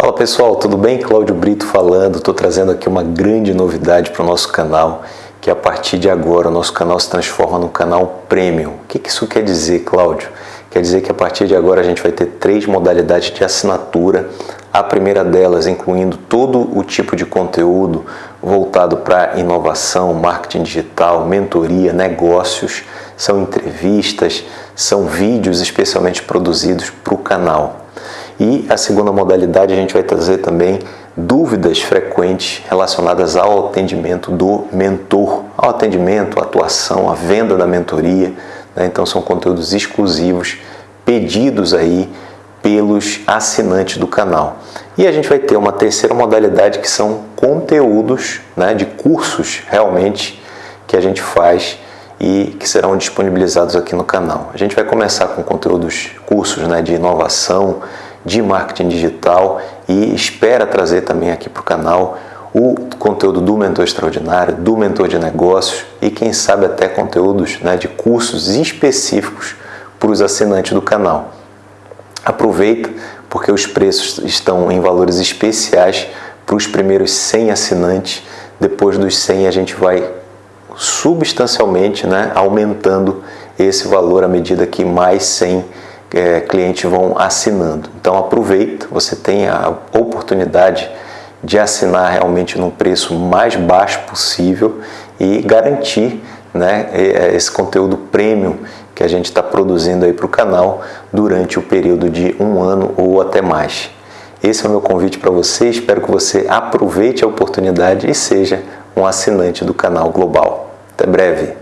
Fala pessoal, tudo bem? Cláudio Brito falando, estou trazendo aqui uma grande novidade para o nosso canal, que a partir de agora o nosso canal se transforma num canal Premium. O que, que isso quer dizer, Cláudio? Quer dizer que a partir de agora a gente vai ter três modalidades de assinatura. A primeira delas incluindo todo o tipo de conteúdo voltado para inovação, marketing digital, mentoria, negócios, são entrevistas, são vídeos especialmente produzidos para o canal. E a segunda modalidade a gente vai trazer também dúvidas frequentes relacionadas ao atendimento do mentor, ao atendimento, à atuação, à venda da mentoria. Né? Então são conteúdos exclusivos pedidos aí pelos assinantes do canal. E a gente vai ter uma terceira modalidade que são conteúdos né, de cursos realmente que a gente faz e que serão disponibilizados aqui no canal. A gente vai começar com conteúdos, cursos né, de inovação, de marketing digital e espera trazer também aqui para o canal o conteúdo do Mentor Extraordinário, do Mentor de Negócios e quem sabe até conteúdos né, de cursos específicos para os assinantes do canal. Aproveita porque os preços estão em valores especiais para os primeiros 100 assinantes. Depois dos 100 a gente vai substancialmente né, aumentando esse valor à medida que mais 100 é, vão assinando. Então aproveita, você tem a oportunidade de assinar realmente num preço mais baixo possível e garantir né, é, esse conteúdo premium que a gente está produzindo aí para o canal durante o período de um ano ou até mais. Esse é o meu convite para você, espero que você aproveite a oportunidade e seja um assinante do canal Global. Até breve!